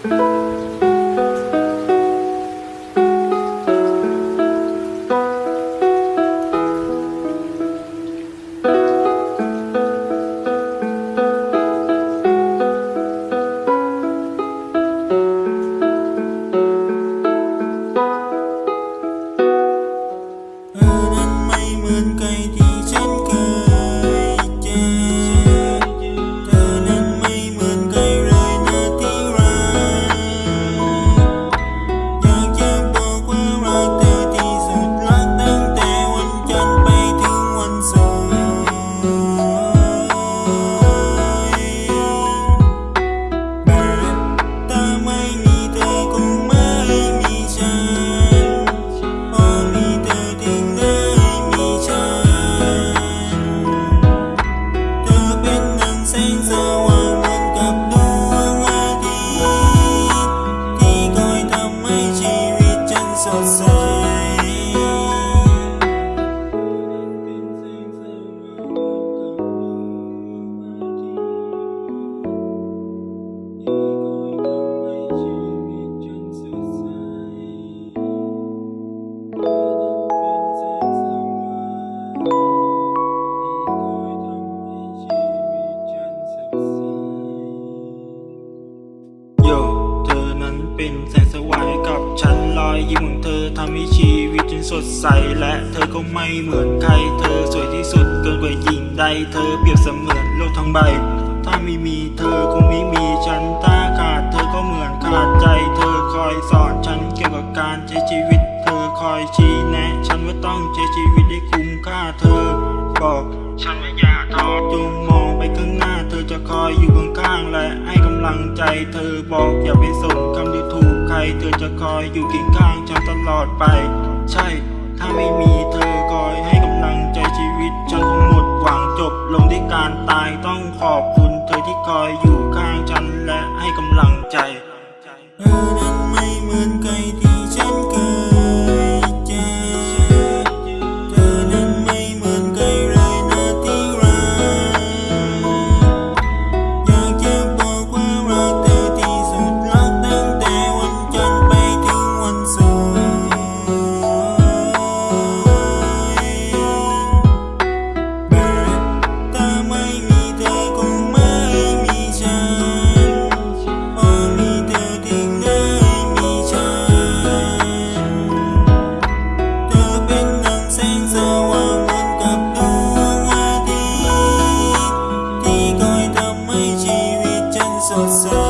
เ็นแสงสว่างให้กับฉันรอยยิ้มของเธอทำให้ชีวิตฉันสดใส และเธอก็ไม่เหมือนใคร เธอสวยที่สุดเกินกว่าหญิงใด เธอเปรียบเสมือนโลกทั้งใบ ถ้าไม่มีเธอคงไม่มีฉันถ้าขาดเธอก็เหมือนขาดใจ เธอคอยสอนฉันเกี่ยวกับการใช้ชีวิต เธอคอยชี้แนะ ฉันว่าต้องใช้ชีวิตให้คุ้มค่าเธอ บอกฉันว่าอย่าท้อจง ลังใจเธอบอกอย่าไปส่งคำที่ถูกใคร เธอจะคอยอยู่เคียงข้างฉันตลอดไป ใช่ ถ้าไม่มีเธอคอยให้กำลังใจชีวิต ฉันคงหมดหวังจบลงด้วยการตายต้องขอบคุณ เธอที่คอยอยู่ข้างฉันและให้กำลังใจ อ